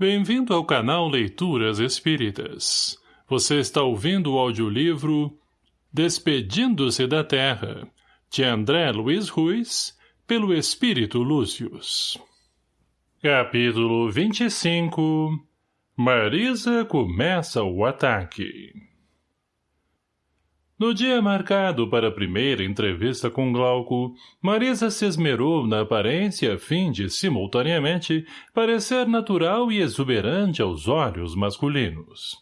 Bem-vindo ao canal Leituras Espíritas. Você está ouvindo o audiolivro Despedindo-se da Terra, de André Luiz Ruiz, pelo Espírito Lúcius. Capítulo 25 Marisa começa o ataque no dia marcado para a primeira entrevista com Glauco, Marisa se esmerou na aparência a fim de, simultaneamente, parecer natural e exuberante aos olhos masculinos.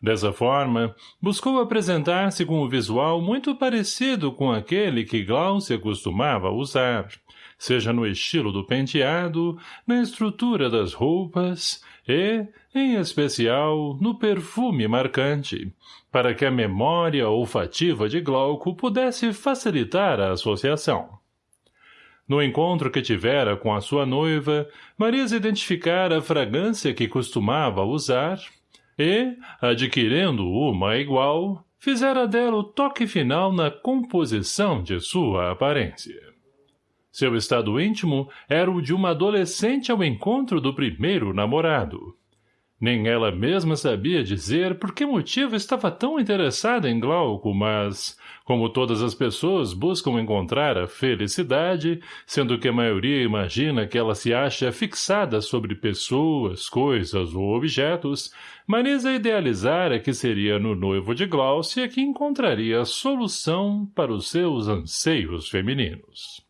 Dessa forma, buscou apresentar-se com um visual muito parecido com aquele que Glaucia costumava usar, seja no estilo do penteado, na estrutura das roupas e, em especial, no perfume marcante, para que a memória olfativa de Glauco pudesse facilitar a associação. No encontro que tivera com a sua noiva, Marisa identificara a fragrância que costumava usar e, adquirindo uma igual, fizera dela o toque final na composição de sua aparência. Seu estado íntimo era o de uma adolescente ao encontro do primeiro namorado. Nem ela mesma sabia dizer por que motivo estava tão interessada em Glauco, mas, como todas as pessoas buscam encontrar a felicidade, sendo que a maioria imagina que ela se acha fixada sobre pessoas, coisas ou objetos, Marisa idealizara que seria no noivo de Glaucia que encontraria a solução para os seus anseios femininos.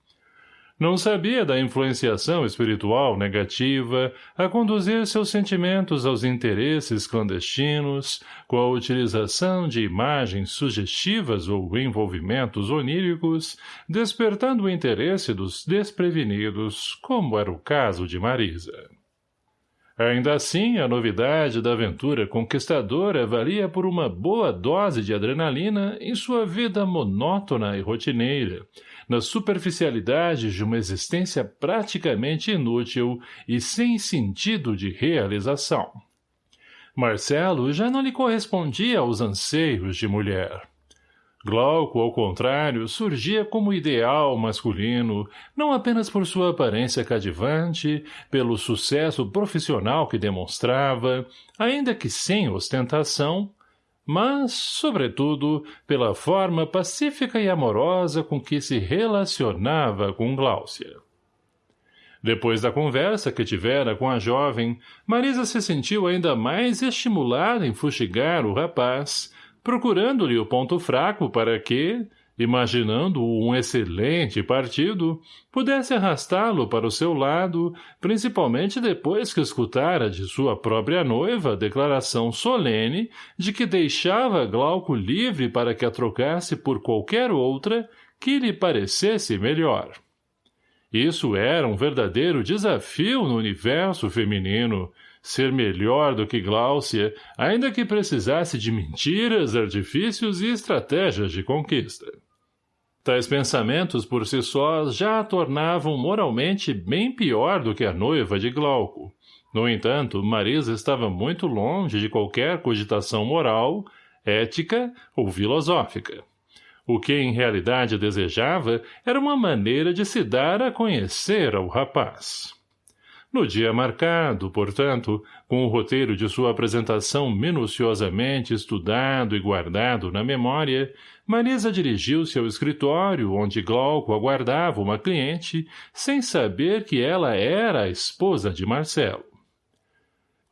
Não sabia da influenciação espiritual negativa a conduzir seus sentimentos aos interesses clandestinos, com a utilização de imagens sugestivas ou envolvimentos oníricos, despertando o interesse dos desprevenidos, como era o caso de Marisa. Ainda assim, a novidade da aventura conquistadora valia por uma boa dose de adrenalina em sua vida monótona e rotineira, nas superficialidades de uma existência praticamente inútil e sem sentido de realização. Marcelo já não lhe correspondia aos anseios de mulher. Glauco, ao contrário, surgia como ideal masculino, não apenas por sua aparência cadivante, pelo sucesso profissional que demonstrava, ainda que sem ostentação, mas, sobretudo, pela forma pacífica e amorosa com que se relacionava com Gláucia. Depois da conversa que tivera com a jovem, Marisa se sentiu ainda mais estimulada em fustigar o rapaz, procurando-lhe o ponto fraco para que, imaginando um excelente partido, pudesse arrastá-lo para o seu lado, principalmente depois que escutara de sua própria noiva a declaração solene de que deixava Glauco livre para que a trocasse por qualquer outra que lhe parecesse melhor. Isso era um verdadeiro desafio no universo feminino, ser melhor do que Gláucia, ainda que precisasse de mentiras, artifícios e estratégias de conquista. Tais pensamentos por si sós já a tornavam moralmente bem pior do que a noiva de Glauco. No entanto, Marisa estava muito longe de qualquer cogitação moral, ética ou filosófica. O que em realidade desejava era uma maneira de se dar a conhecer ao rapaz. No dia marcado, portanto, com o roteiro de sua apresentação minuciosamente estudado e guardado na memória, Marisa dirigiu-se ao escritório onde Glauco aguardava uma cliente, sem saber que ela era a esposa de Marcelo.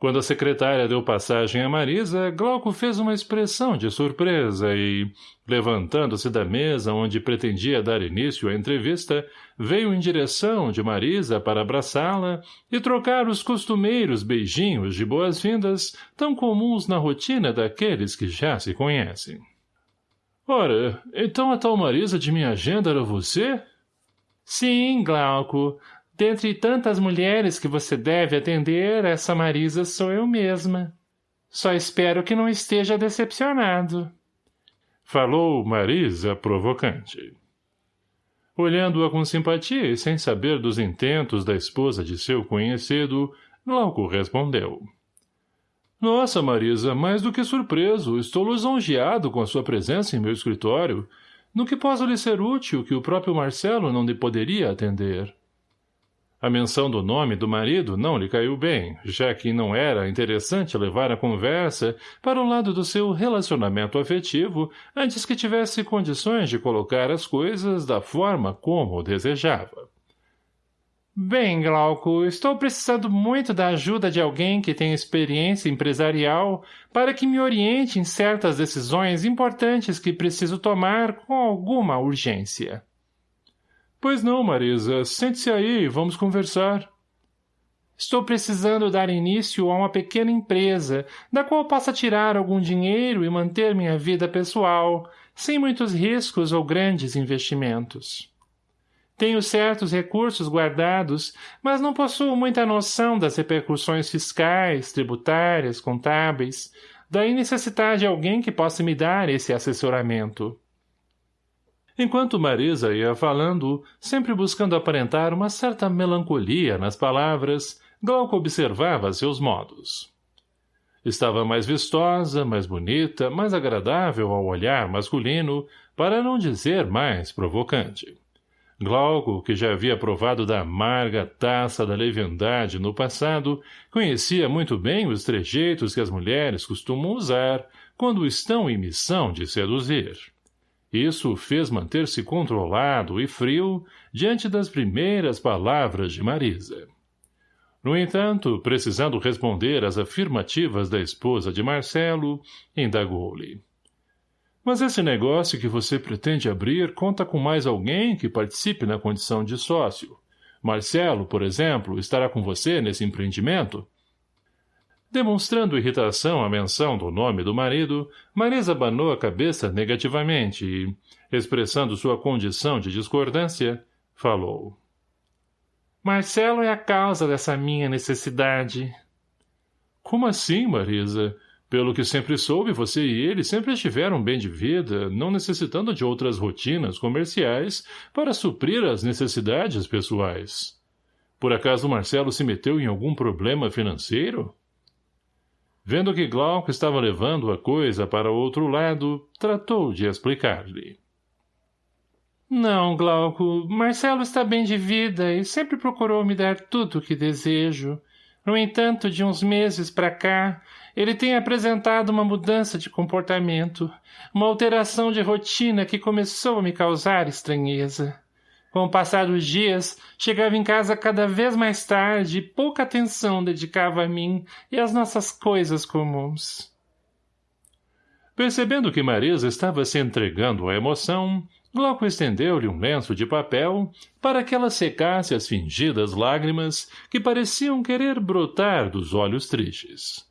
Quando a secretária deu passagem a Marisa, Glauco fez uma expressão de surpresa e, levantando-se da mesa onde pretendia dar início à entrevista, veio em direção de Marisa para abraçá-la e trocar os costumeiros beijinhos de boas-vindas tão comuns na rotina daqueles que já se conhecem. Ora, então a tal Marisa de minha agenda era você? Sim, Glauco. Dentre tantas mulheres que você deve atender, essa Marisa sou eu mesma. Só espero que não esteja decepcionado. Falou Marisa provocante. Olhando-a com simpatia e sem saber dos intentos da esposa de seu conhecido, Glauco respondeu. Nossa, Marisa, mais do que surpreso, estou lisonjeado com a sua presença em meu escritório. No que posso lhe ser útil que o próprio Marcelo não lhe poderia atender? A menção do nome do marido não lhe caiu bem, já que não era interessante levar a conversa para o lado do seu relacionamento afetivo antes que tivesse condições de colocar as coisas da forma como desejava. Bem, Glauco, estou precisando muito da ajuda de alguém que tenha experiência empresarial para que me oriente em certas decisões importantes que preciso tomar com alguma urgência. Pois não, Marisa. Sente-se aí, vamos conversar. Estou precisando dar início a uma pequena empresa, da qual possa tirar algum dinheiro e manter minha vida pessoal, sem muitos riscos ou grandes investimentos. Tenho certos recursos guardados, mas não possuo muita noção das repercussões fiscais, tributárias, contábeis. Daí necessitar de alguém que possa me dar esse assessoramento. Enquanto Marisa ia falando, sempre buscando aparentar uma certa melancolia nas palavras, Glauco observava seus modos. Estava mais vistosa, mais bonita, mais agradável ao olhar masculino, para não dizer mais provocante. Glauco, que já havia provado da amarga taça da leviandade no passado, conhecia muito bem os trejeitos que as mulheres costumam usar quando estão em missão de seduzir. Isso o fez manter-se controlado e frio diante das primeiras palavras de Marisa. No entanto, precisando responder às afirmativas da esposa de Marcelo, indagou-lhe. Mas esse negócio que você pretende abrir conta com mais alguém que participe na condição de sócio. Marcelo, por exemplo, estará com você nesse empreendimento? Demonstrando irritação à menção do nome do marido, Marisa abanou a cabeça negativamente e, expressando sua condição de discordância, falou. Marcelo é a causa dessa minha necessidade. Como assim, Marisa? Pelo que sempre soube, você e ele sempre estiveram bem de vida, não necessitando de outras rotinas comerciais para suprir as necessidades pessoais. Por acaso Marcelo se meteu em algum problema financeiro? Vendo que Glauco estava levando a coisa para outro lado, tratou de explicar-lhe. Não, Glauco, Marcelo está bem de vida e sempre procurou me dar tudo o que desejo. No entanto, de uns meses para cá, ele tem apresentado uma mudança de comportamento, uma alteração de rotina que começou a me causar estranheza. Com o passar dos dias, chegava em casa cada vez mais tarde e pouca atenção dedicava a mim e às nossas coisas comuns. Percebendo que Marisa estava se entregando à emoção, Glauco estendeu-lhe um lenço de papel para que ela secasse as fingidas lágrimas que pareciam querer brotar dos olhos tristes.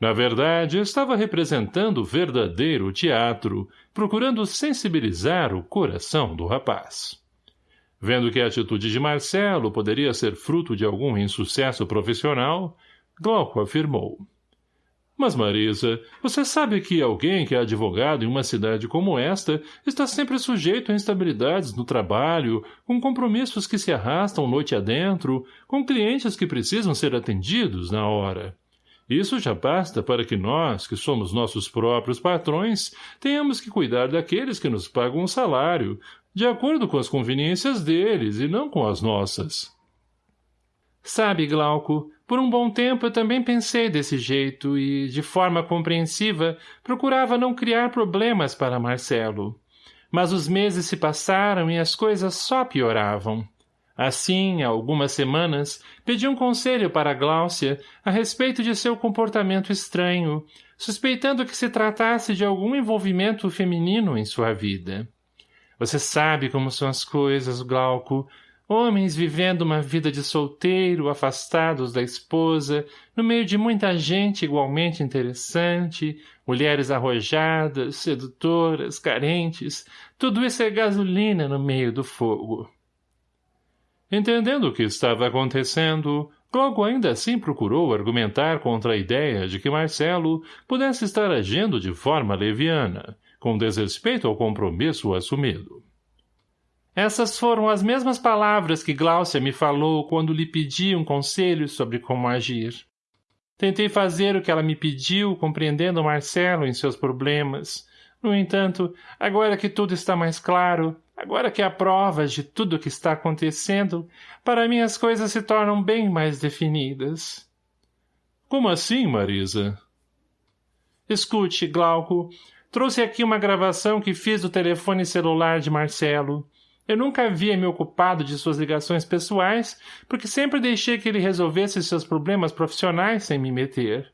Na verdade, estava representando verdadeiro teatro, procurando sensibilizar o coração do rapaz. Vendo que a atitude de Marcelo poderia ser fruto de algum insucesso profissional, Glauco afirmou. Mas, Marisa, você sabe que alguém que é advogado em uma cidade como esta está sempre sujeito a instabilidades no trabalho, com compromissos que se arrastam noite adentro, com clientes que precisam ser atendidos na hora. Isso já basta para que nós, que somos nossos próprios patrões, tenhamos que cuidar daqueles que nos pagam um salário, de acordo com as conveniências deles e não com as nossas. Sabe, Glauco, por um bom tempo eu também pensei desse jeito e, de forma compreensiva, procurava não criar problemas para Marcelo. Mas os meses se passaram e as coisas só pioravam. Assim, há algumas semanas, pedi um conselho para Gláucia a respeito de seu comportamento estranho, suspeitando que se tratasse de algum envolvimento feminino em sua vida. Você sabe como são as coisas, Glauco. Homens vivendo uma vida de solteiro, afastados da esposa, no meio de muita gente igualmente interessante, mulheres arrojadas, sedutoras, carentes, tudo isso é gasolina no meio do fogo. Entendendo o que estava acontecendo, Glauco ainda assim procurou argumentar contra a ideia de que Marcelo pudesse estar agindo de forma leviana, com desrespeito ao compromisso assumido. Essas foram as mesmas palavras que Gláucia me falou quando lhe pedi um conselho sobre como agir. Tentei fazer o que ela me pediu, compreendendo Marcelo em seus problemas. No entanto, agora que tudo está mais claro, Agora que há provas de tudo o que está acontecendo, para mim as coisas se tornam bem mais definidas. Como assim, Marisa? Escute, Glauco, trouxe aqui uma gravação que fiz do telefone celular de Marcelo. Eu nunca havia me ocupado de suas ligações pessoais, porque sempre deixei que ele resolvesse seus problemas profissionais sem me meter.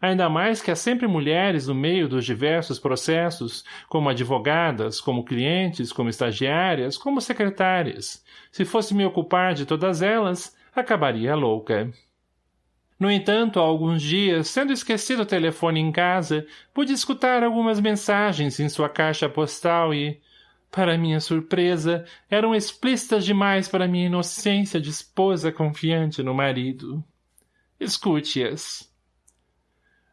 Ainda mais que há sempre mulheres no meio dos diversos processos, como advogadas, como clientes, como estagiárias, como secretárias. Se fosse me ocupar de todas elas, acabaria louca. No entanto, há alguns dias, sendo esquecido o telefone em casa, pude escutar algumas mensagens em sua caixa postal e, para minha surpresa, eram explícitas demais para minha inocência de esposa confiante no marido. Escute-as.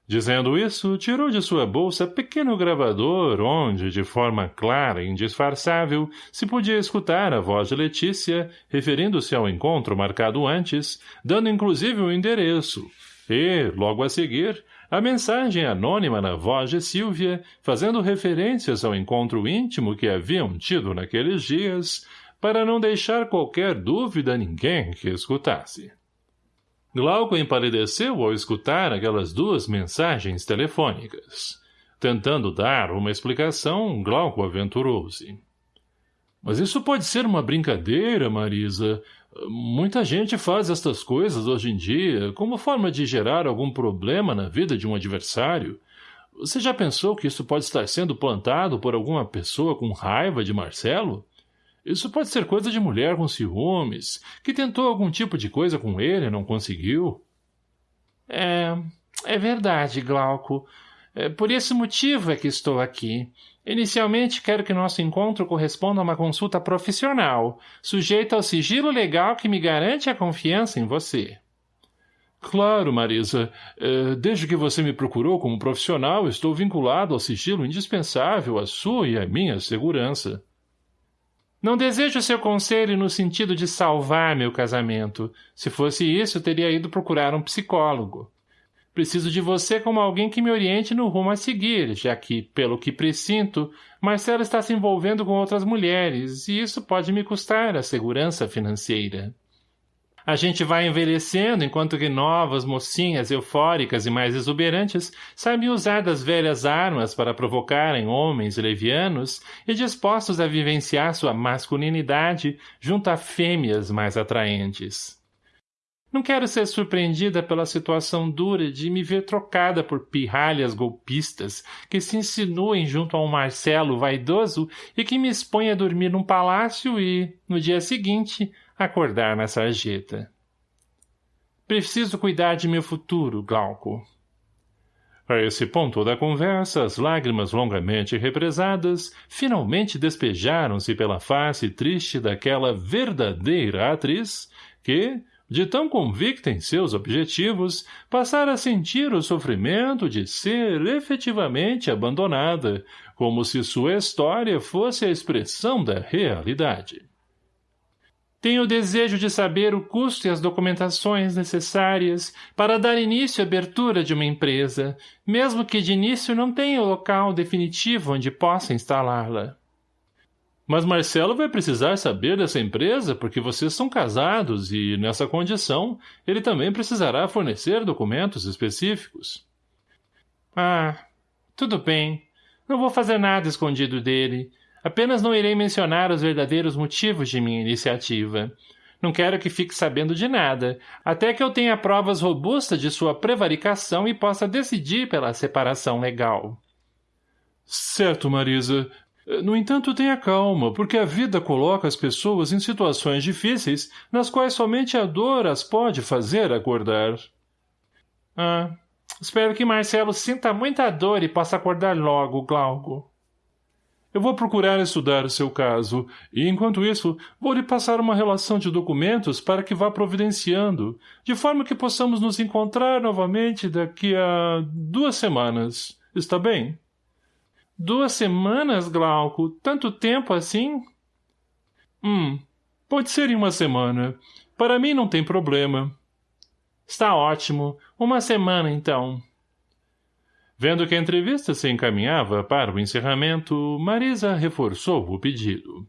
Dizendo isso, tirou de sua bolsa pequeno gravador onde, de forma clara e indisfarçável, se podia escutar a voz de Letícia, referindo-se ao encontro marcado antes, dando inclusive o endereço, e, logo a seguir, a mensagem anônima na voz de Silvia, fazendo referências ao encontro íntimo que haviam tido naqueles dias, para não deixar qualquer dúvida a ninguém que escutasse. Glauco empalideceu ao escutar aquelas duas mensagens telefônicas. Tentando dar uma explicação, Glauco aventurou-se. Mas isso pode ser uma brincadeira, Marisa. Muita gente faz estas coisas hoje em dia como forma de gerar algum problema na vida de um adversário. Você já pensou que isso pode estar sendo plantado por alguma pessoa com raiva de Marcelo? Isso pode ser coisa de mulher com ciúmes, que tentou algum tipo de coisa com ele e não conseguiu. É... é verdade, Glauco. É, por esse motivo é que estou aqui. Inicialmente, quero que nosso encontro corresponda a uma consulta profissional, sujeita ao sigilo legal que me garante a confiança em você. Claro, Marisa. É, desde que você me procurou como profissional, estou vinculado ao sigilo indispensável à sua e à minha segurança. Não desejo seu conselho no sentido de salvar meu casamento. Se fosse isso, teria ido procurar um psicólogo. Preciso de você como alguém que me oriente no rumo a seguir, já que, pelo que presinto, Marcelo está se envolvendo com outras mulheres, e isso pode me custar a segurança financeira. A gente vai envelhecendo enquanto que novas mocinhas eufóricas e mais exuberantes sabem usar das velhas armas para provocarem homens levianos e dispostos a vivenciar sua masculinidade junto a fêmeas mais atraentes. Não quero ser surpreendida pela situação dura de me ver trocada por pirralhas golpistas que se insinuem junto a um Marcelo vaidoso e que me expõe a dormir num palácio e, no dia seguinte, acordar na sarjeta. Preciso cuidar de meu futuro, Glauco. A esse ponto da conversa, as lágrimas longamente represadas finalmente despejaram-se pela face triste daquela verdadeira atriz que, de tão convicta em seus objetivos, passara a sentir o sofrimento de ser efetivamente abandonada, como se sua história fosse a expressão da realidade. Tenho o desejo de saber o custo e as documentações necessárias para dar início à abertura de uma empresa, mesmo que de início não tenha o local definitivo onde possa instalá-la. Mas Marcelo vai precisar saber dessa empresa porque vocês são casados e, nessa condição, ele também precisará fornecer documentos específicos. Ah, tudo bem. Não vou fazer nada escondido dele. Apenas não irei mencionar os verdadeiros motivos de minha iniciativa. Não quero que fique sabendo de nada, até que eu tenha provas robustas de sua prevaricação e possa decidir pela separação legal. Certo, Marisa. No entanto, tenha calma, porque a vida coloca as pessoas em situações difíceis nas quais somente a dor as pode fazer acordar. Ah, espero que Marcelo sinta muita dor e possa acordar logo, Glauco. Eu vou procurar estudar o seu caso, e, enquanto isso, vou lhe passar uma relação de documentos para que vá providenciando, de forma que possamos nos encontrar novamente daqui a duas semanas. Está bem? Duas semanas, Glauco? Tanto tempo assim? Hum, pode ser em uma semana. Para mim não tem problema. Está ótimo. Uma semana, então. Vendo que a entrevista se encaminhava para o encerramento, Marisa reforçou o pedido.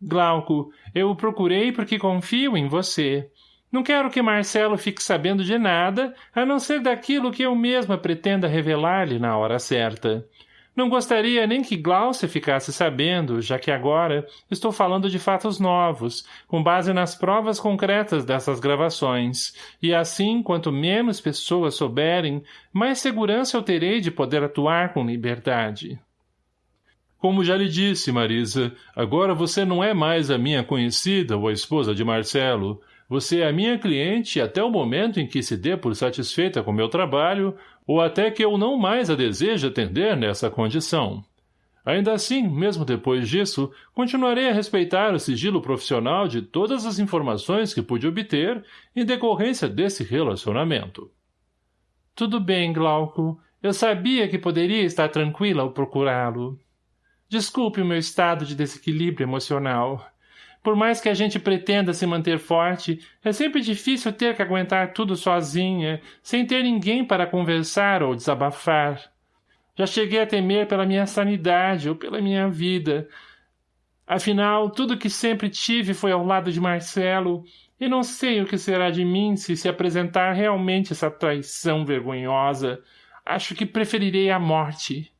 Glauco, eu o procurei porque confio em você. Não quero que Marcelo fique sabendo de nada, a não ser daquilo que eu mesma pretenda revelar-lhe na hora certa. Não gostaria nem que Glaucia ficasse sabendo, já que agora estou falando de fatos novos, com base nas provas concretas dessas gravações, e assim, quanto menos pessoas souberem, mais segurança eu terei de poder atuar com liberdade. Como já lhe disse, Marisa, agora você não é mais a minha conhecida ou a esposa de Marcelo. Você é minha cliente até o momento em que se dê por satisfeita com meu trabalho ou até que eu não mais a deseje atender nessa condição. Ainda assim, mesmo depois disso, continuarei a respeitar o sigilo profissional de todas as informações que pude obter em decorrência desse relacionamento. Tudo bem, Glauco. Eu sabia que poderia estar tranquila ao procurá-lo. Desculpe o meu estado de desequilíbrio emocional. Por mais que a gente pretenda se manter forte, é sempre difícil ter que aguentar tudo sozinha, sem ter ninguém para conversar ou desabafar. Já cheguei a temer pela minha sanidade ou pela minha vida. Afinal, tudo que sempre tive foi ao lado de Marcelo, e não sei o que será de mim se se apresentar realmente essa traição vergonhosa. Acho que preferirei a morte.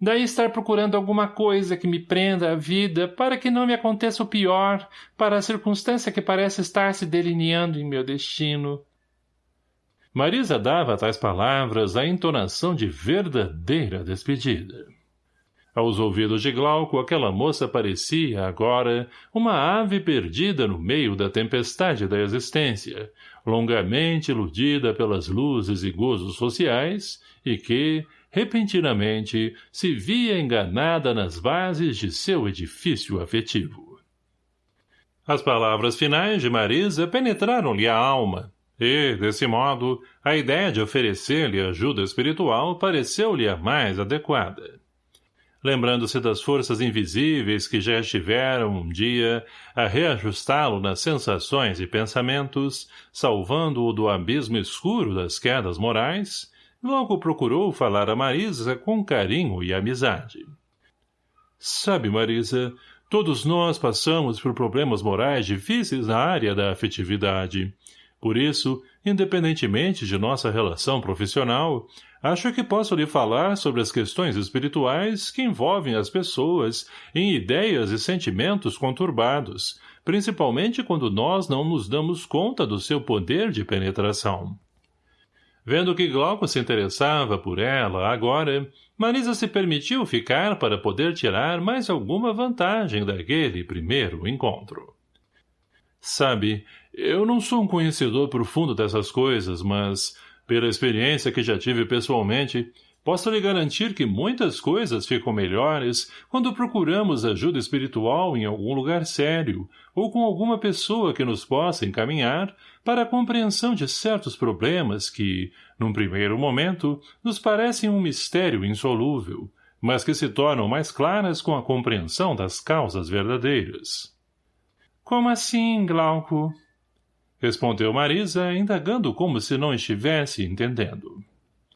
Daí estar procurando alguma coisa que me prenda à vida para que não me aconteça o pior, para a circunstância que parece estar se delineando em meu destino. Marisa dava a tais palavras a entonação de verdadeira despedida. Aos ouvidos de Glauco, aquela moça parecia, agora, uma ave perdida no meio da tempestade da existência, longamente iludida pelas luzes e gozos sociais, e que, repentinamente, se via enganada nas bases de seu edifício afetivo. As palavras finais de Marisa penetraram-lhe a alma, e, desse modo, a ideia de oferecer-lhe ajuda espiritual pareceu-lhe a mais adequada. Lembrando-se das forças invisíveis que já estiveram, um dia, a reajustá-lo nas sensações e pensamentos, salvando-o do abismo escuro das quedas morais, Logo procurou falar a Marisa com carinho e amizade. Sabe, Marisa, todos nós passamos por problemas morais difíceis na área da afetividade. Por isso, independentemente de nossa relação profissional, acho que posso lhe falar sobre as questões espirituais que envolvem as pessoas em ideias e sentimentos conturbados, principalmente quando nós não nos damos conta do seu poder de penetração. Vendo que Glauco se interessava por ela, agora, Marisa se permitiu ficar para poder tirar mais alguma vantagem daquele primeiro encontro. Sabe, eu não sou um conhecedor profundo dessas coisas, mas, pela experiência que já tive pessoalmente, Posso lhe garantir que muitas coisas ficam melhores quando procuramos ajuda espiritual em algum lugar sério ou com alguma pessoa que nos possa encaminhar para a compreensão de certos problemas que, num primeiro momento, nos parecem um mistério insolúvel, mas que se tornam mais claras com a compreensão das causas verdadeiras. — Como assim, Glauco? — respondeu Marisa, indagando como se não estivesse entendendo.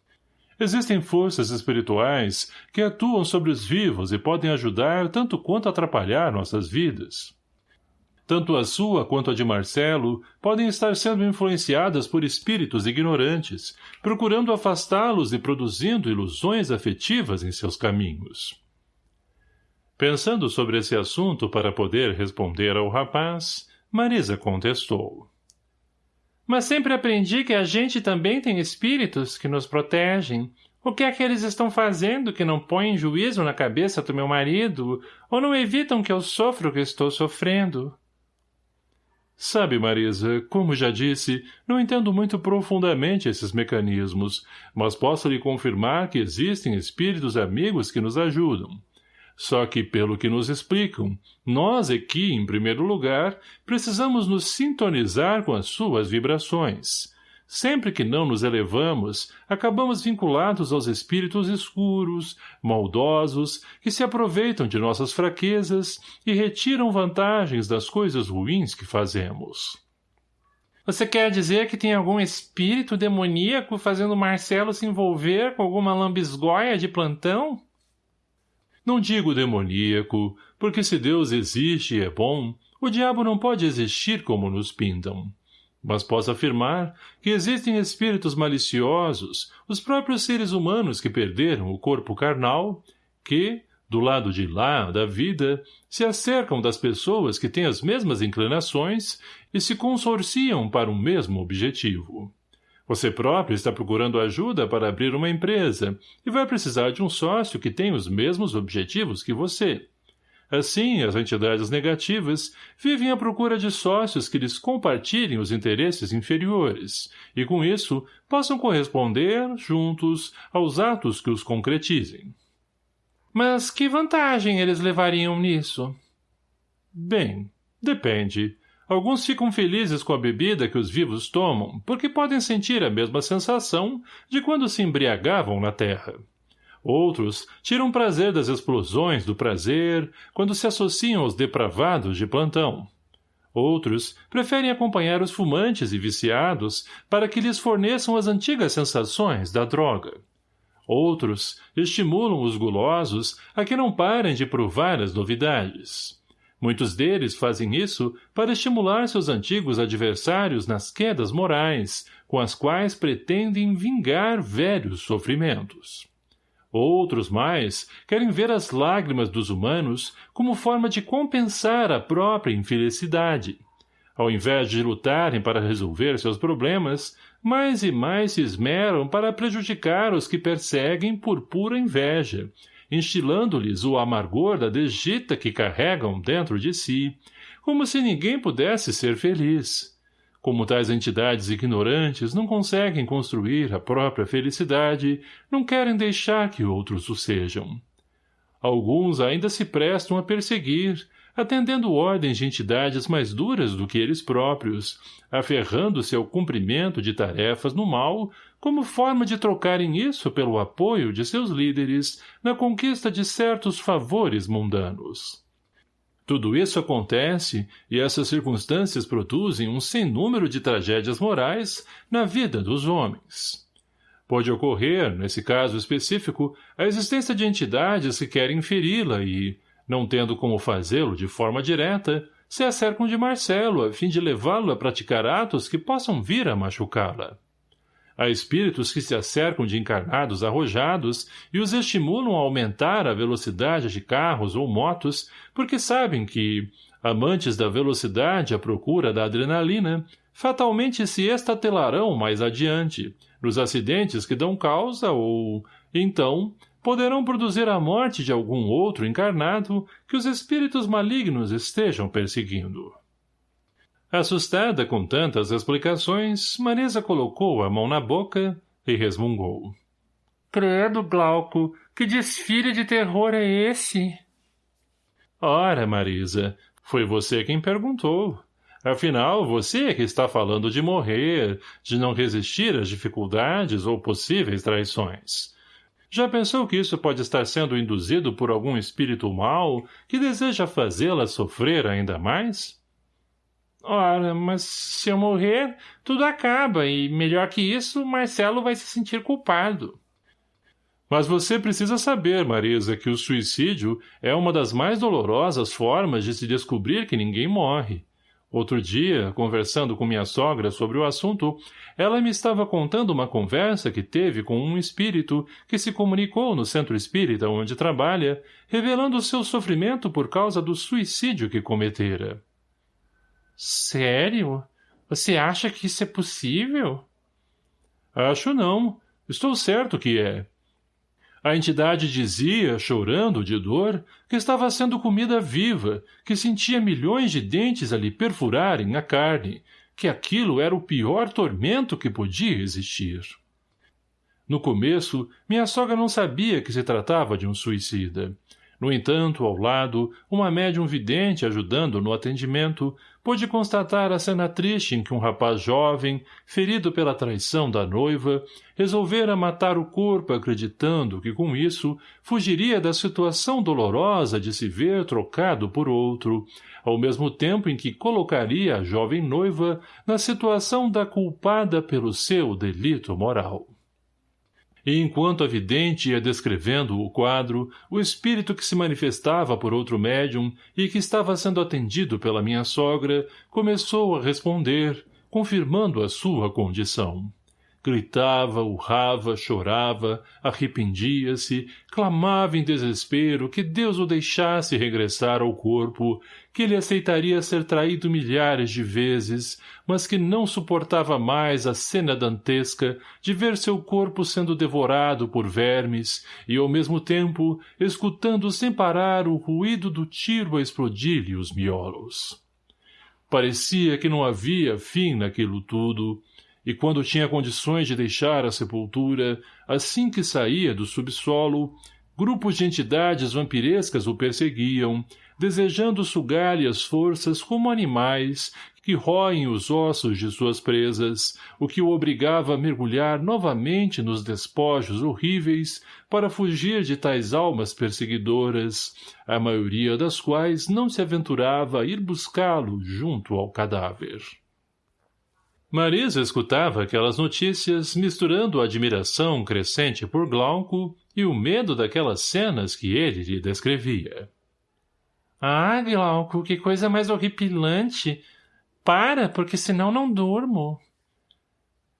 — Existem forças espirituais que atuam sobre os vivos e podem ajudar tanto quanto atrapalhar nossas vidas. Tanto a sua quanto a de Marcelo podem estar sendo influenciadas por espíritos ignorantes, procurando afastá-los e produzindo ilusões afetivas em seus caminhos. Pensando sobre esse assunto para poder responder ao rapaz, Marisa contestou. Mas sempre aprendi que a gente também tem espíritos que nos protegem. O que é que eles estão fazendo que não põem juízo na cabeça do meu marido ou não evitam que eu sofra o que estou sofrendo? Sabe, Marisa, como já disse, não entendo muito profundamente esses mecanismos, mas posso lhe confirmar que existem espíritos amigos que nos ajudam. Só que, pelo que nos explicam, nós aqui, em primeiro lugar, precisamos nos sintonizar com as suas vibrações. Sempre que não nos elevamos, acabamos vinculados aos espíritos escuros, maldosos, que se aproveitam de nossas fraquezas e retiram vantagens das coisas ruins que fazemos. Você quer dizer que tem algum espírito demoníaco fazendo Marcelo se envolver com alguma lambisgoia de plantão? Não digo demoníaco, porque se Deus existe e é bom, o diabo não pode existir como nos pintam. Mas posso afirmar que existem espíritos maliciosos, os próprios seres humanos que perderam o corpo carnal, que, do lado de lá da vida, se acercam das pessoas que têm as mesmas inclinações e se consorciam para um mesmo objetivo. Você próprio está procurando ajuda para abrir uma empresa e vai precisar de um sócio que tem os mesmos objetivos que você. Assim, as entidades negativas vivem à procura de sócios que lhes compartilhem os interesses inferiores e, com isso, possam corresponder, juntos, aos atos que os concretizem. Mas que vantagem eles levariam nisso? Bem, depende. Alguns ficam felizes com a bebida que os vivos tomam, porque podem sentir a mesma sensação de quando se embriagavam na terra. Outros tiram prazer das explosões do prazer quando se associam aos depravados de plantão. Outros preferem acompanhar os fumantes e viciados para que lhes forneçam as antigas sensações da droga. Outros estimulam os gulosos a que não parem de provar as novidades. Muitos deles fazem isso para estimular seus antigos adversários nas quedas morais, com as quais pretendem vingar velhos sofrimentos. Outros mais querem ver as lágrimas dos humanos como forma de compensar a própria infelicidade. Ao invés de lutarem para resolver seus problemas, mais e mais se esmeram para prejudicar os que perseguem por pura inveja, instilando-lhes o amargor da desdita que carregam dentro de si, como se ninguém pudesse ser feliz. Como tais entidades ignorantes não conseguem construir a própria felicidade, não querem deixar que outros o sejam. Alguns ainda se prestam a perseguir, atendendo ordens de entidades mais duras do que eles próprios, aferrando-se ao cumprimento de tarefas no mal, como forma de trocarem isso pelo apoio de seus líderes na conquista de certos favores mundanos. Tudo isso acontece e essas circunstâncias produzem um sem número de tragédias morais na vida dos homens. Pode ocorrer, nesse caso específico, a existência de entidades que querem feri-la e, não tendo como fazê-lo de forma direta, se acercam de Marcelo a fim de levá-lo a praticar atos que possam vir a machucá-la. Há espíritos que se acercam de encarnados arrojados e os estimulam a aumentar a velocidade de carros ou motos, porque sabem que, amantes da velocidade à procura da adrenalina, fatalmente se estatelarão mais adiante, nos acidentes que dão causa ou, então, poderão produzir a morte de algum outro encarnado que os espíritos malignos estejam perseguindo. Assustada com tantas explicações, Marisa colocou a mão na boca e resmungou. Credo, Glauco, que desfile de terror é esse? Ora, Marisa, foi você quem perguntou. Afinal, você é que está falando de morrer, de não resistir às dificuldades ou possíveis traições. Já pensou que isso pode estar sendo induzido por algum espírito mau que deseja fazê-la sofrer ainda mais? Ora, mas se eu morrer, tudo acaba, e melhor que isso, Marcelo vai se sentir culpado. Mas você precisa saber, Marisa, que o suicídio é uma das mais dolorosas formas de se descobrir que ninguém morre. Outro dia, conversando com minha sogra sobre o assunto, ela me estava contando uma conversa que teve com um espírito que se comunicou no centro espírita onde trabalha, revelando seu sofrimento por causa do suicídio que cometera. Sério? Você acha que isso é possível? Acho não. Estou certo que é. A entidade dizia, chorando de dor, que estava sendo comida viva, que sentia milhões de dentes a lhe perfurarem a carne, que aquilo era o pior tormento que podia existir. No começo, minha sogra não sabia que se tratava de um suicida. No entanto, ao lado, uma médium vidente ajudando no atendimento, pôde constatar a cena triste em que um rapaz jovem, ferido pela traição da noiva, resolvera matar o corpo acreditando que com isso fugiria da situação dolorosa de se ver trocado por outro, ao mesmo tempo em que colocaria a jovem noiva na situação da culpada pelo seu delito moral. E enquanto a vidente ia descrevendo o quadro, o espírito que se manifestava por outro médium e que estava sendo atendido pela minha sogra começou a responder, confirmando a sua condição. Gritava, urrava, chorava, arrependia-se, clamava em desespero que Deus o deixasse regressar ao corpo, que ele aceitaria ser traído milhares de vezes, mas que não suportava mais a cena dantesca de ver seu corpo sendo devorado por vermes e, ao mesmo tempo, escutando sem parar o ruído do tiro a explodir-lhe os miolos. Parecia que não havia fim naquilo tudo, e quando tinha condições de deixar a sepultura, assim que saía do subsolo, grupos de entidades vampirescas o perseguiam, desejando sugar-lhe as forças como animais que roem os ossos de suas presas, o que o obrigava a mergulhar novamente nos despojos horríveis para fugir de tais almas perseguidoras, a maioria das quais não se aventurava a ir buscá-lo junto ao cadáver. Marisa escutava aquelas notícias misturando a admiração crescente por Glauco e o medo daquelas cenas que ele lhe descrevia. Ah, Glauco, que coisa mais horripilante! Para, porque senão não durmo.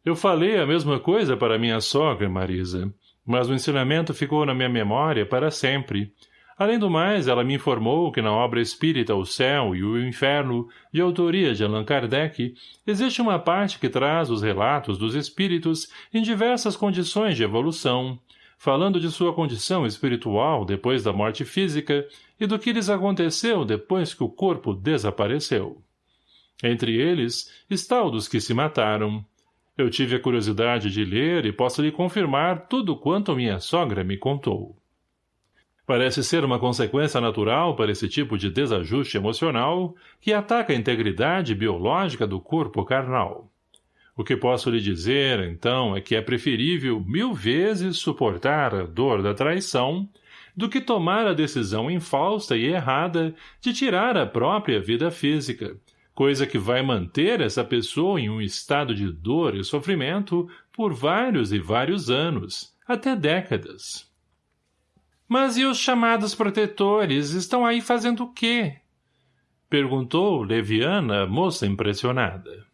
Eu falei a mesma coisa para minha sogra, Marisa, mas o ensinamento ficou na minha memória para sempre, Além do mais, ela me informou que na obra espírita O Céu e o Inferno, de autoria de Allan Kardec, existe uma parte que traz os relatos dos espíritos em diversas condições de evolução, falando de sua condição espiritual depois da morte física e do que lhes aconteceu depois que o corpo desapareceu. Entre eles está o dos que se mataram. Eu tive a curiosidade de ler e posso lhe confirmar tudo quanto minha sogra me contou. Parece ser uma consequência natural para esse tipo de desajuste emocional que ataca a integridade biológica do corpo carnal. O que posso lhe dizer, então, é que é preferível mil vezes suportar a dor da traição do que tomar a decisão infausta e errada de tirar a própria vida física, coisa que vai manter essa pessoa em um estado de dor e sofrimento por vários e vários anos, até décadas. Mas e os chamados protetores? Estão aí fazendo o quê? Perguntou, leviana, moça impressionada.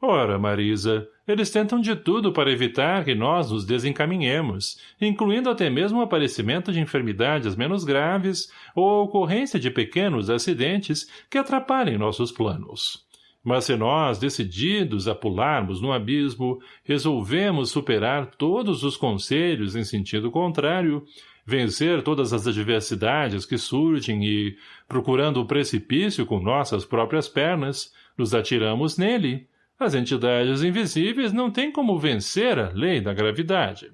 Ora, Marisa, eles tentam de tudo para evitar que nós nos desencaminhemos, incluindo até mesmo o aparecimento de enfermidades menos graves ou a ocorrência de pequenos acidentes que atrapalhem nossos planos. Mas se nós, decididos a pularmos no abismo, resolvemos superar todos os conselhos em sentido contrário, vencer todas as adversidades que surgem e, procurando o precipício com nossas próprias pernas, nos atiramos nele, as entidades invisíveis não têm como vencer a lei da gravidade.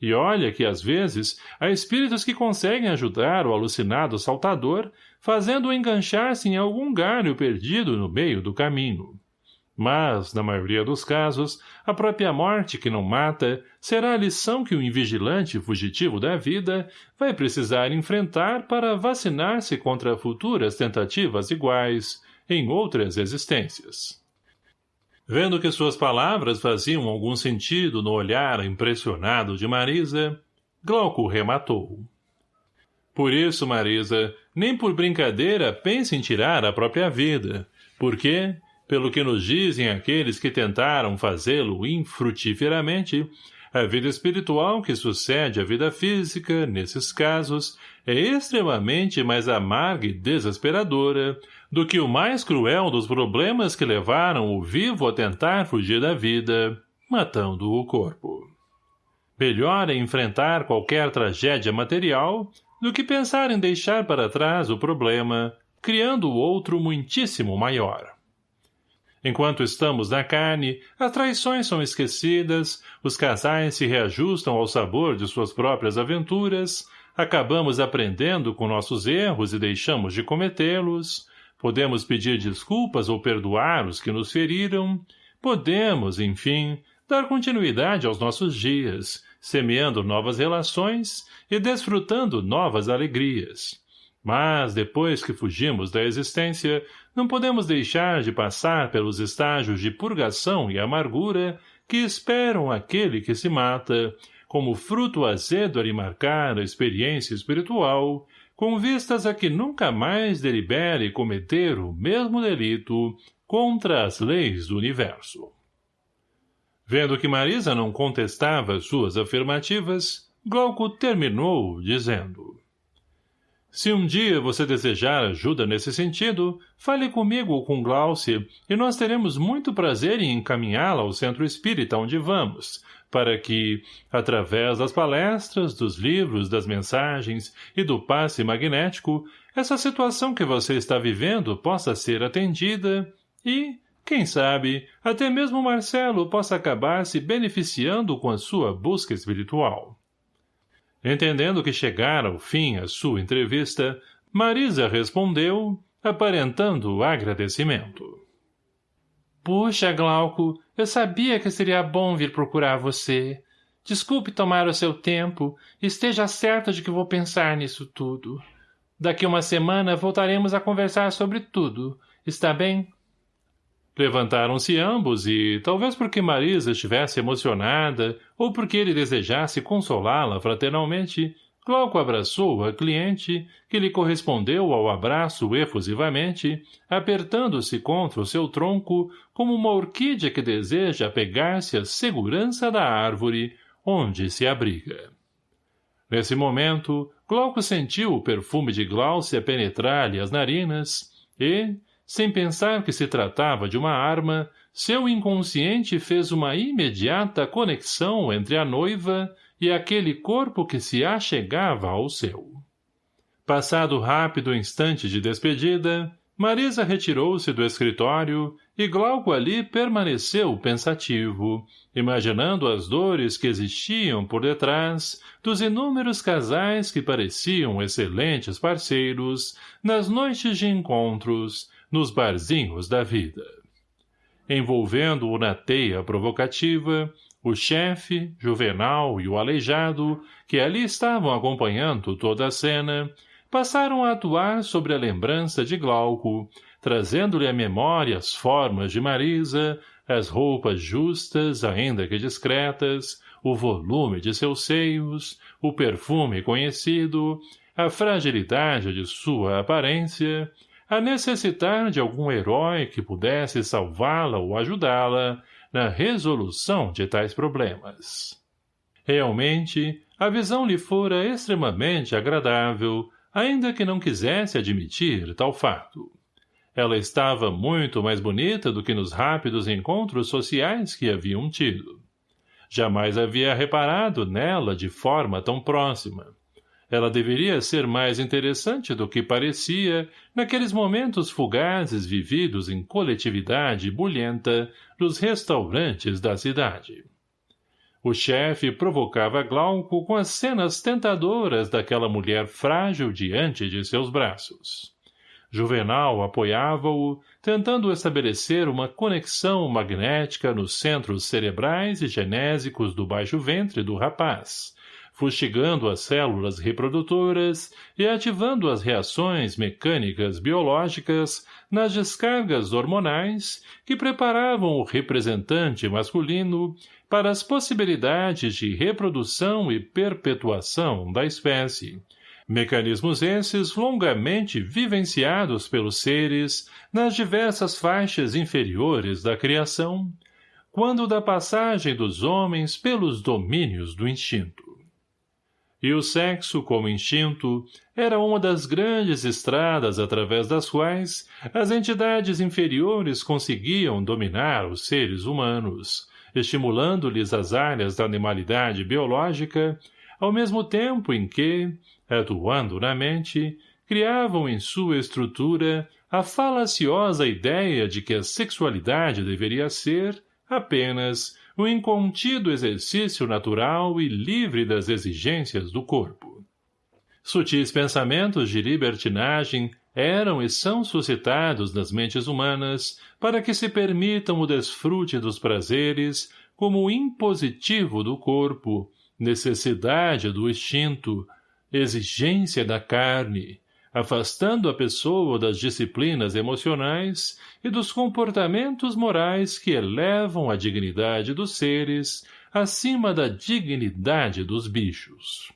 E olha que, às vezes, há espíritos que conseguem ajudar o alucinado saltador, fazendo-o enganchar-se em algum galho perdido no meio do caminho. Mas, na maioria dos casos, a própria morte que não mata será a lição que o invigilante fugitivo da vida vai precisar enfrentar para vacinar-se contra futuras tentativas iguais em outras existências. Vendo que suas palavras faziam algum sentido no olhar impressionado de Marisa, Glauco rematou. Por isso, Marisa, nem por brincadeira pense em tirar a própria vida, porque, pelo que nos dizem aqueles que tentaram fazê-lo infrutíferamente, a vida espiritual que sucede à vida física, nesses casos, é extremamente mais amarga e desesperadora do que o mais cruel dos problemas que levaram o vivo a tentar fugir da vida, matando o corpo. Melhor é enfrentar qualquer tragédia material do que pensar em deixar para trás o problema, criando outro muitíssimo maior. Enquanto estamos na carne, as traições são esquecidas, os casais se reajustam ao sabor de suas próprias aventuras, acabamos aprendendo com nossos erros e deixamos de cometê-los, podemos pedir desculpas ou perdoar os que nos feriram, podemos, enfim, dar continuidade aos nossos dias, semeando novas relações e desfrutando novas alegrias. Mas, depois que fugimos da existência, não podemos deixar de passar pelos estágios de purgação e amargura que esperam aquele que se mata, como fruto azedo a lhe marcar a experiência espiritual, com vistas a que nunca mais delibere cometer o mesmo delito contra as leis do universo. Vendo que Marisa não contestava suas afirmativas, Glauco terminou, dizendo Se um dia você desejar ajuda nesse sentido, fale comigo ou com Glaucia e nós teremos muito prazer em encaminhá-la ao centro espírita onde vamos, para que, através das palestras, dos livros, das mensagens e do passe magnético, essa situação que você está vivendo possa ser atendida e, quem sabe, até mesmo Marcelo possa acabar se beneficiando com a sua busca espiritual. Entendendo que chegara ao fim a sua entrevista, Marisa respondeu, aparentando agradecimento. Puxa, Glauco, eu sabia que seria bom vir procurar você. Desculpe tomar o seu tempo, esteja certa de que vou pensar nisso tudo. Daqui uma semana voltaremos a conversar sobre tudo, está bem? Levantaram-se ambos e, talvez porque Marisa estivesse emocionada ou porque ele desejasse consolá-la fraternalmente, Glauco abraçou a cliente, que lhe correspondeu ao abraço efusivamente, apertando-se contra o seu tronco como uma orquídea que deseja apegar-se à segurança da árvore onde se abriga. Nesse momento, Glauco sentiu o perfume de Glaucia penetrar-lhe as narinas e, sem pensar que se tratava de uma arma, seu inconsciente fez uma imediata conexão entre a noiva e aquele corpo que se achegava ao seu. Passado rápido instante de despedida, Marisa retirou-se do escritório e Glauco ali permaneceu pensativo, imaginando as dores que existiam por detrás dos inúmeros casais que pareciam excelentes parceiros nas noites de encontros, nos barzinhos da vida. Envolvendo-o na teia provocativa, o chefe, Juvenal e o aleijado, que ali estavam acompanhando toda a cena, passaram a atuar sobre a lembrança de Glauco, trazendo-lhe à memória as formas de Marisa, as roupas justas, ainda que discretas, o volume de seus seios, o perfume conhecido, a fragilidade de sua aparência, a necessitar de algum herói que pudesse salvá-la ou ajudá-la na resolução de tais problemas. Realmente, a visão lhe fora extremamente agradável, ainda que não quisesse admitir tal fato. Ela estava muito mais bonita do que nos rápidos encontros sociais que haviam tido. Jamais havia reparado nela de forma tão próxima. Ela deveria ser mais interessante do que parecia naqueles momentos fugazes vividos em coletividade bulhenta nos restaurantes da cidade. O chefe provocava Glauco com as cenas tentadoras daquela mulher frágil diante de seus braços. Juvenal apoiava-o, tentando estabelecer uma conexão magnética nos centros cerebrais e genésicos do baixo ventre do rapaz, fustigando as células reprodutoras e ativando as reações mecânicas biológicas nas descargas hormonais que preparavam o representante masculino para as possibilidades de reprodução e perpetuação da espécie. Mecanismos esses longamente vivenciados pelos seres nas diversas faixas inferiores da criação, quando da passagem dos homens pelos domínios do instinto. E o sexo, como instinto, era uma das grandes estradas através das quais as entidades inferiores conseguiam dominar os seres humanos, estimulando-lhes as áreas da animalidade biológica, ao mesmo tempo em que, atuando na mente, criavam em sua estrutura a falaciosa ideia de que a sexualidade deveria ser, apenas, o incontido exercício natural e livre das exigências do corpo. Sutis pensamentos de libertinagem eram e são suscitados nas mentes humanas para que se permitam o desfrute dos prazeres como impositivo do corpo, necessidade do instinto, exigência da carne, afastando a pessoa das disciplinas emocionais e dos comportamentos morais que elevam a dignidade dos seres acima da dignidade dos bichos.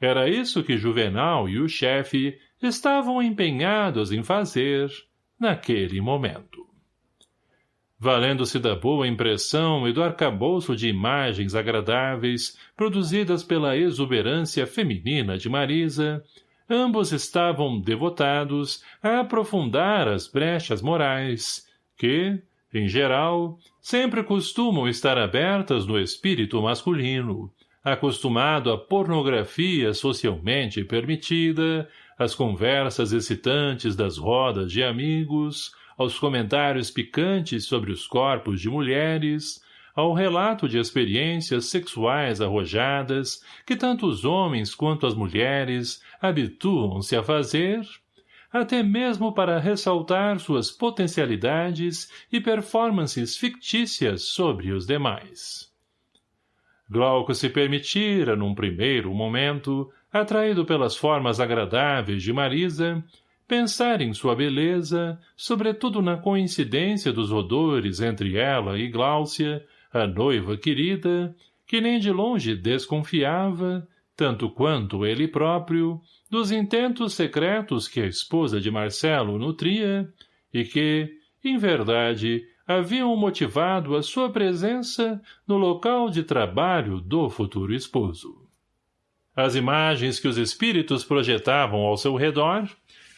Era isso que Juvenal e o chefe estavam empenhados em fazer naquele momento. Valendo-se da boa impressão e do arcabouço de imagens agradáveis produzidas pela exuberância feminina de Marisa, ambos estavam devotados a aprofundar as brechas morais, que, em geral, sempre costumam estar abertas no espírito masculino, acostumado à pornografia socialmente permitida, às conversas excitantes das rodas de amigos, aos comentários picantes sobre os corpos de mulheres, ao relato de experiências sexuais arrojadas que tanto os homens quanto as mulheres habituam-se a fazer, até mesmo para ressaltar suas potencialidades e performances fictícias sobre os demais. Glauco se permitira, num primeiro momento, atraído pelas formas agradáveis de Marisa, pensar em sua beleza, sobretudo na coincidência dos odores entre ela e Gláucia, a noiva querida, que nem de longe desconfiava, tanto quanto ele próprio, dos intentos secretos que a esposa de Marcelo nutria, e que, em verdade, haviam motivado a sua presença no local de trabalho do futuro esposo. As imagens que os espíritos projetavam ao seu redor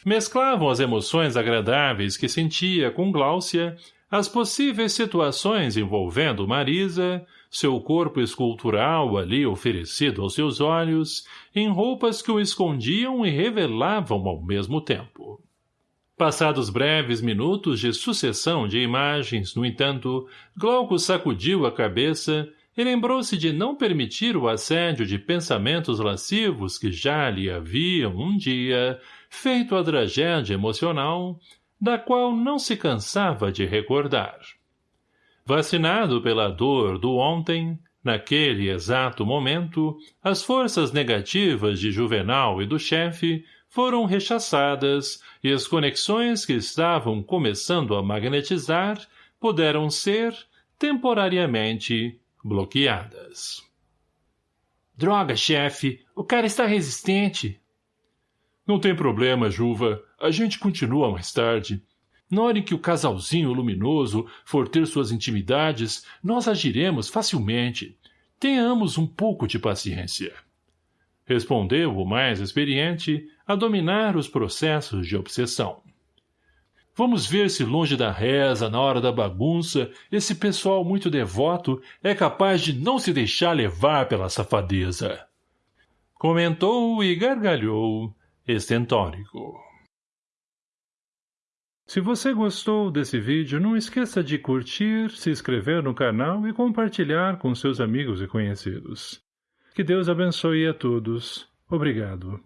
mesclavam as emoções agradáveis que sentia com Gláucia as possíveis situações envolvendo Marisa, seu corpo escultural ali oferecido aos seus olhos, em roupas que o escondiam e revelavam ao mesmo tempo. Passados breves minutos de sucessão de imagens, no entanto, Glauco sacudiu a cabeça e lembrou-se de não permitir o assédio de pensamentos lascivos que já lhe haviam, um dia, feito a tragédia emocional, da qual não se cansava de recordar. Vacinado pela dor do ontem, naquele exato momento, as forças negativas de Juvenal e do chefe foram rechaçadas e as conexões que estavam começando a magnetizar puderam ser, temporariamente, bloqueadas. Droga, chefe! O cara está resistente! Não tem problema, Juva. A gente continua mais tarde. Na hora em que o casalzinho luminoso for ter suas intimidades, nós agiremos facilmente. Tenhamos um pouco de paciência. Respondeu o mais experiente a dominar os processos de obsessão. Vamos ver se longe da reza, na hora da bagunça, esse pessoal muito devoto é capaz de não se deixar levar pela safadeza. Comentou e gargalhou, estentórico. Se você gostou desse vídeo, não esqueça de curtir, se inscrever no canal e compartilhar com seus amigos e conhecidos. Que Deus abençoe a todos. Obrigado.